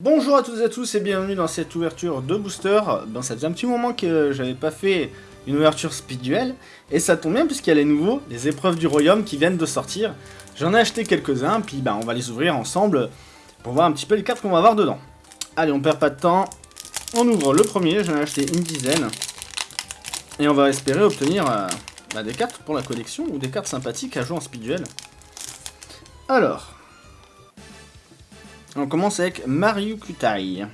Bonjour à toutes et à tous et bienvenue dans cette ouverture de booster. Ben, ça faisait un petit moment que j'avais pas fait une ouverture speed duel et ça tombe bien puisqu'il y a les nouveaux, les épreuves du royaume qui viennent de sortir. J'en ai acheté quelques-uns puis ben, on va les ouvrir ensemble pour voir un petit peu les cartes qu'on va avoir dedans. Allez, on perd pas de temps. On ouvre le premier, j'en ai acheté une dizaine. Et on va espérer obtenir euh, bah, des cartes pour la collection ou des cartes sympathiques à jouer en speed duel. Alors, on commence avec Mario Kutai.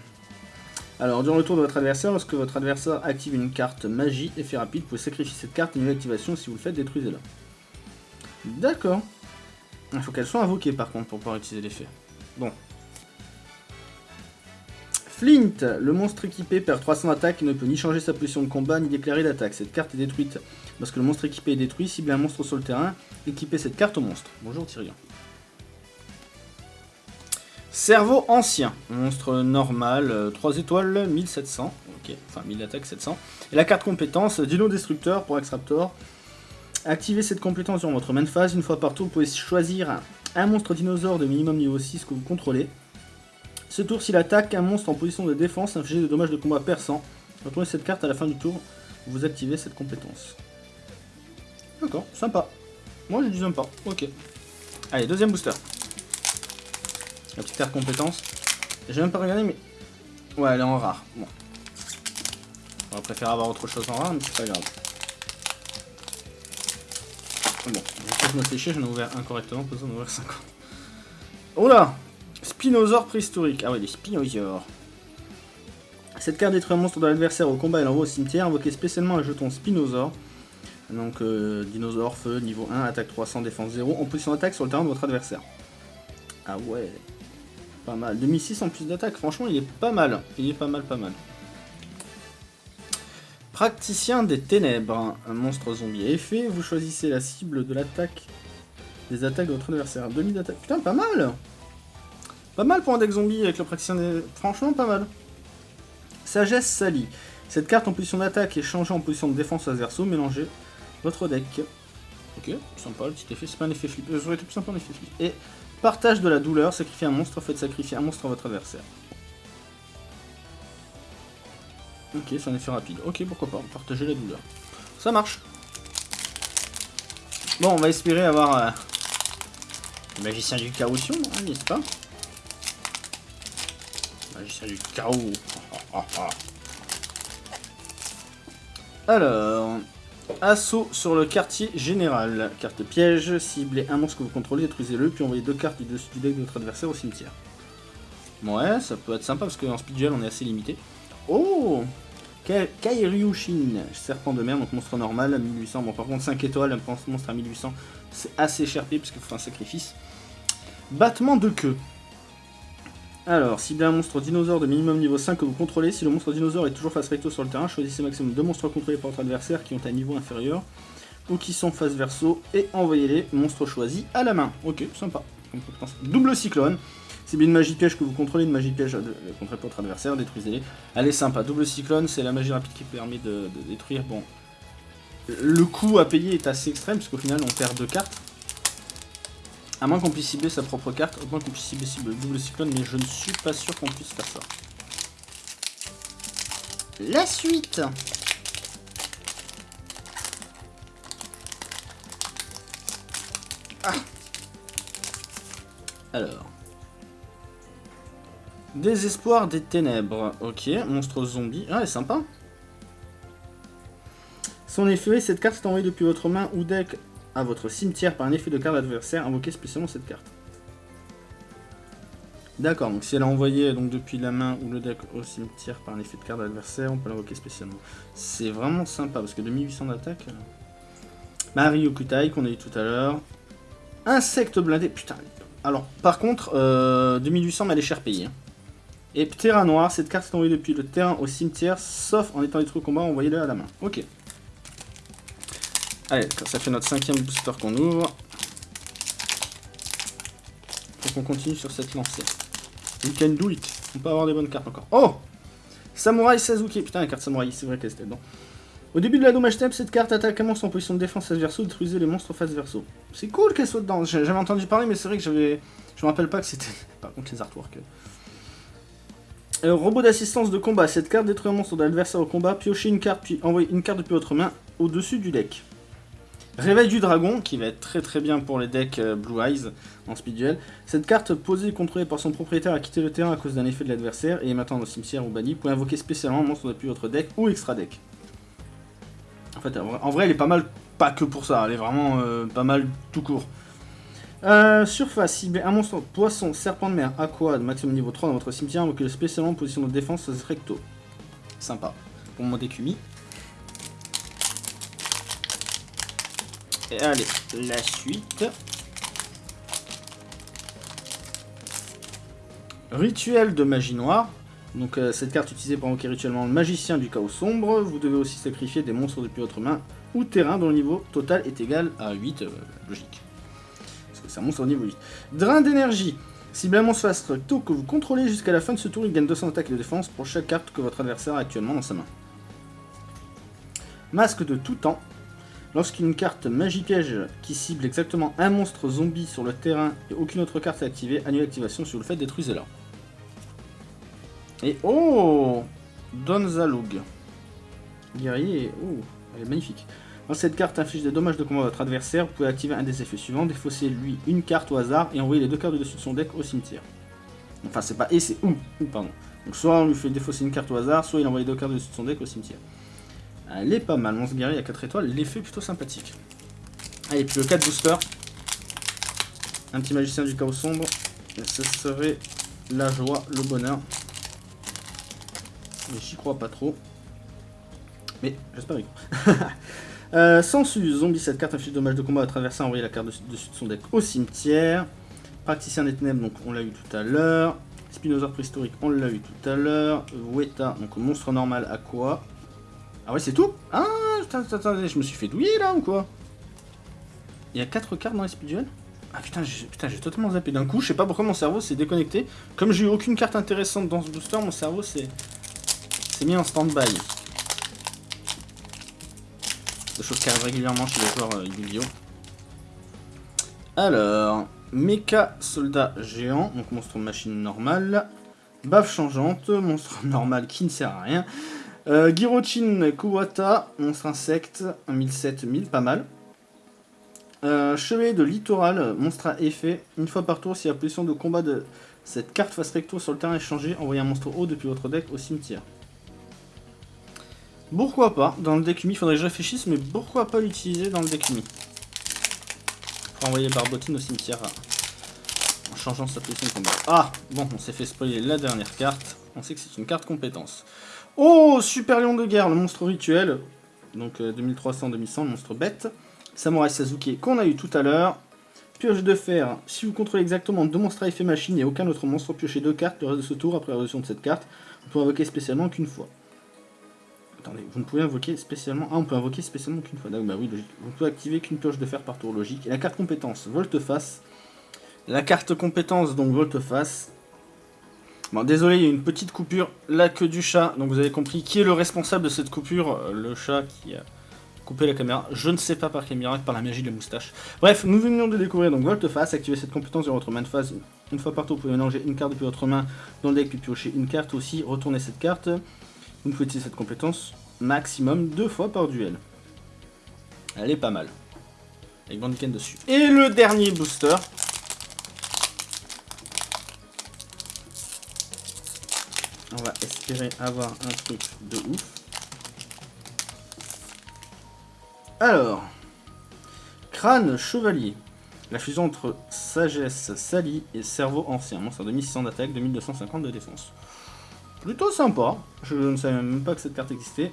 Alors, durant le tour de votre adversaire, lorsque votre adversaire active une carte magie, effet rapide, vous pouvez sacrifier cette carte une activation. Si vous le faites, détruisez-la. D'accord. Il faut qu'elle soit invoquée par contre pour pouvoir utiliser l'effet. Bon. Flint, le monstre équipé perd 300 d'attaque et ne peut ni changer sa position de combat ni déclarer d'attaque. Cette carte est détruite lorsque le monstre équipé est détruit. Ciblez un monstre sur le terrain, équipez cette carte au monstre. Bonjour Tyrion. Cerveau ancien, monstre normal, 3 euh, étoiles, 1700, ok, enfin 1000 attaques, 700. Et la carte compétence, Dino Destructeur pour Extraptor. Activez cette compétence durant votre main phase, une fois par tour, vous pouvez choisir un monstre dinosaure de minimum niveau 6 que vous contrôlez. Ce tour, s'il attaque un monstre en position de défense, infligez des dommages de combat perçant. Retournez cette carte à la fin du tour, vous activez cette compétence. D'accord, sympa. Moi je dis sympa, ok. Allez, deuxième booster. La petite carte compétence. J'ai même pas regardé, mais... Ouais, elle est en rare. Bon. On va préférer avoir autre chose en rare, mais c'est pas grave. Bon, je me fais chier, j'en ai ouvert incorrectement, ça d'en ouvrir 50. Oh là Spinosaure préhistorique. Ah ouais, des spinosaures. Cette carte détruit un monstre de l'adversaire au combat et l'envoie au cimetière. Invoquez spécialement un jeton Spinosaure. Donc, euh, dinosaure, feu, niveau 1, attaque 300, défense 0, en position d'attaque sur le terrain de votre adversaire. Ah ouais. Pas mal. 2006 en plus d'attaque, franchement, il est pas mal. Il est pas mal, pas mal. Praticien des ténèbres. Un monstre zombie effet. Vous choisissez la cible de l'attaque. Des attaques de votre adversaire. 2000 d'attaque. Putain, pas mal Pas mal pour un deck zombie avec le praticien des... Franchement, pas mal. Sagesse salie. Cette carte en position d'attaque est changée en position de défense à verso. Mélangez votre deck. Ok, sympa le petit effet. C'est pas un effet flip. Ça aurait été plus sympa un effet flip. Et Partage de la douleur, sacrifier un monstre, faites sacrifier un monstre à votre adversaire. Ok, c'est un effet rapide. Ok, pourquoi pas, partager la douleur. Ça marche. Bon, on va espérer avoir euh, le magicien du chaos, hein, n'est-ce pas? Magicien du chaos. Alors, Assaut sur le quartier général. Carte piège, ciblez un monstre que vous contrôlez, détruisez-le, puis envoyez deux cartes du dessus du deck de votre adversaire au cimetière. Ouais, ça peut être sympa parce qu'en speed duel on est assez limité. Oh Kairyushin, serpent de mer, donc monstre normal à 1800. Bon, par contre, 5 étoiles, un monstre à 1800, c'est assez cher parce qu'il faut un sacrifice. Battement de queue. Alors, ciblez un monstre dinosaure de minimum niveau 5 que vous contrôlez. Si le monstre dinosaure est toujours face recto sur le terrain, choisissez maximum deux monstres contrôlés par votre adversaire qui ont un niveau inférieur ou qui sont face verso et envoyez-les monstres choisis à la main. Ok, sympa. Double cyclone. Ciblez une magie piège que vous contrôlez, une magie piège contre votre adversaire, détruisez-les. Elle est sympa. Double cyclone, c'est la magie rapide qui permet de, de détruire. Bon, le coût à payer est assez extrême, puisqu'au final on perd deux cartes. À moins qu'on puisse cibler sa propre carte, au moins qu'on puisse cibler le double cyclone, mais je ne suis pas sûr qu'on puisse faire ça. La suite ah. Alors. Désespoir des ténèbres. Ok, monstre zombie. Ah, elle est sympa. Son effet, cette carte est envoyée depuis votre main ou deck à votre cimetière par un effet de carte adversaire, invoquez spécialement cette carte. D'accord, donc si elle a envoyé donc, depuis la main ou le deck au cimetière par un effet de carte adversaire, on peut l'invoquer spécialement. C'est vraiment sympa, parce que 2800 d'attaque... Euh... Marie Okutai, qu'on a eu tout à l'heure. Insecte blindé, putain. Alors, par contre, euh, 2800, mais elle est cher payée. Hein. Et Terra Noir, cette carte est envoyée depuis le terrain au cimetière, sauf en étant détruit au combat, envoyez-le à la main. Ok. Allez, ça fait notre cinquième booster qu'on ouvre. Faut qu'on continue sur cette lancée. We can do it. On peut avoir des bonnes cartes encore. Oh Samurai Sasuke. Putain, la carte Samurai, c'est vrai qu'elle était dedans. Au début de la dommage step, cette carte attaque un monstre en position de défense face verso, détruisez les monstres face verso. C'est cool qu'elle soit dedans. J'avais entendu parler, mais c'est vrai que j'avais. Je me rappelle pas que c'était. Par contre, les artworks. Euh, robot d'assistance de combat. Cette carte détruit un monstre de l'adversaire au combat. Piochez une carte, puis envoyez une carte depuis votre main au-dessus du deck. Réveil du dragon, qui va être très très bien pour les decks euh, Blue Eyes en speed duel. Cette carte posée et contrôlée par son propriétaire a quitté le terrain à cause d'un effet de l'adversaire et est maintenant dans le cimetière ou banni. Vous pouvez invoquer spécialement un monstre depuis votre deck ou extra deck. En fait, en vrai, elle est pas mal, pas que pour ça, elle est vraiment euh, pas mal tout court. Euh, surface, ciblez un monstre poisson, serpent de mer, aqua, maximum niveau 3 dans votre cimetière, invoquez spécialement en position de défense recto. Sympa. Pour mon décumi. Et allez, la suite. Rituel de magie noire. Donc euh, cette carte utilisée pour invoquer rituellement le magicien du chaos sombre. Vous devez aussi sacrifier des monstres depuis votre main ou terrain dont le niveau total est égal à 8. Euh, logique. Parce que c'est un monstre au niveau 8. Drain d'énergie. Cible un monstre recto que vous contrôlez jusqu'à la fin de ce tour, il gagne 200 attaques de défense pour chaque carte que votre adversaire a actuellement dans sa main. Masque de tout temps. Lorsqu'une carte magie piège qui cible exactement un monstre zombie sur le terrain et aucune autre carte est activée, annule l'activation sur le fait détruisez-la. Et oh Donzalug. Guerrier, oh, elle est magnifique. Dans cette carte inflige des dommages de combat à votre adversaire, vous pouvez activer un des effets suivants, défausser lui une carte au hasard et envoyer les deux cartes dessus de son deck au cimetière. Enfin c'est pas et c'est ou, pardon. Donc soit on lui fait défausser une carte au hasard, soit il envoie les deux cartes dessus de son deck au cimetière. Elle est pas mal, Monstre guerrier à 4 étoiles, l'effet plutôt sympathique. Allez, puis le 4 booster. Un petit magicien du chaos sombre. Ce serait la joie, le bonheur. Mais j'y crois pas trop. Mais j'espère y euh, Sensu, zombie, cette carte inflige dommage de combat à traverser, envoyer la carte dessus de son deck au cimetière. Praticien des ténèbres, donc on l'a eu tout à l'heure. Spinosaur préhistorique, on l'a eu tout à l'heure. Weta, donc monstre normal à quoi? Ah ouais, c'est tout Ah, attendez, je me suis fait douiller là ou quoi Il y a 4 cartes dans les speed Ah putain, j'ai totalement zappé d'un coup. Je sais pas pourquoi mon cerveau s'est déconnecté. Comme j'ai eu aucune carte intéressante dans ce booster, mon cerveau s'est mis en stand-by. Des choses qui arrivent régulièrement chez les joueurs euh, yu Alors, Mecha Soldat Géant, donc monstre machine normale. Baffe changeante, monstre normal qui ne sert à rien. Euh, Girochin Kuwata, monstre insecte, 1007-1000, pas mal. Euh, Chevalier de littoral, monstre à effet. Une fois par tour, si la position de combat de cette carte face recto sur le terrain est changée, envoyez un monstre haut depuis votre deck au cimetière. Pourquoi pas Dans le deck umi, il faudrait que je réfléchisse, mais pourquoi pas l'utiliser dans le deck umi Pour envoyer Barbotine au cimetière en changeant sa position de combat. Ah Bon, on s'est fait spoiler la dernière carte. On sait que c'est une carte compétence. Oh, Super Lion de guerre, le monstre rituel. Donc 2300-2100, euh, le monstre bête. Samurai Sasuke qu'on a eu tout à l'heure. Pioche de fer, si vous contrôlez exactement deux monstres à effet machine et aucun autre monstre, piochez deux cartes le reste de ce tour après la résolution de cette carte. Vous pouvez invoquer spécialement qu'une fois. Attendez, vous ne pouvez invoquer spécialement... Ah, on peut invoquer spécialement qu'une fois. Bah oui, logique. Vous pouvez activer qu'une pioche de fer par tour, logique. Et la carte compétence, volte-face. La carte compétence, donc volte-face, Bon, désolé, il y a une petite coupure, la queue du chat, donc vous avez compris qui est le responsable de cette coupure, euh, le chat qui a coupé la caméra, je ne sais pas par quel miracle, par la magie de la moustache. Bref, nous venions de découvrir donc volte-face, activer cette compétence dans votre main de phase, une fois par tour, vous pouvez mélanger une carte depuis votre main dans le deck, puis piocher une carte aussi, retourner cette carte, vous pouvez utiliser cette compétence maximum deux fois par duel. Elle est pas mal. Avec Bandiken dessus. Et le dernier booster, va espérer avoir un truc de ouf. Alors, crâne chevalier. La fusion entre sagesse sali et cerveau ancien. Monstre de 1600 d'attaque, 2250 de défense. Plutôt sympa. Je ne savais même pas que cette carte existait.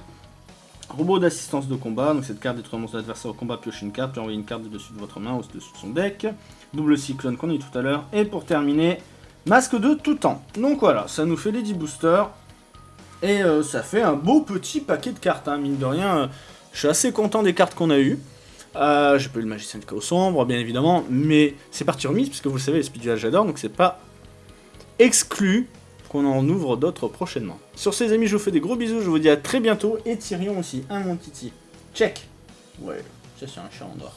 Robot d'assistance de combat. Donc cette carte détruit un monstre adversaire au combat, pioche une carte, puis envoyer une carte dessus de votre main ou dessus de son deck. Double cyclone qu'on a eu tout à l'heure. Et pour terminer, Masque de tout temps. Donc voilà, ça nous fait les 10 boosters. Et euh, ça fait un beau petit paquet de cartes, hein, mine de rien. Euh, je suis assez content des cartes qu'on a eues. Euh, J'ai pas eu le magicien de chaos sombre, bien évidemment, mais c'est parti remise, puisque vous le savez, les speedruns j'adore, donc c'est pas exclu qu'on en ouvre d'autres prochainement. Sur ces amis, je vous fais des gros bisous, je vous dis à très bientôt, et Tyrion aussi, un mon titi. Check Ouais, ça c'est un chat en or.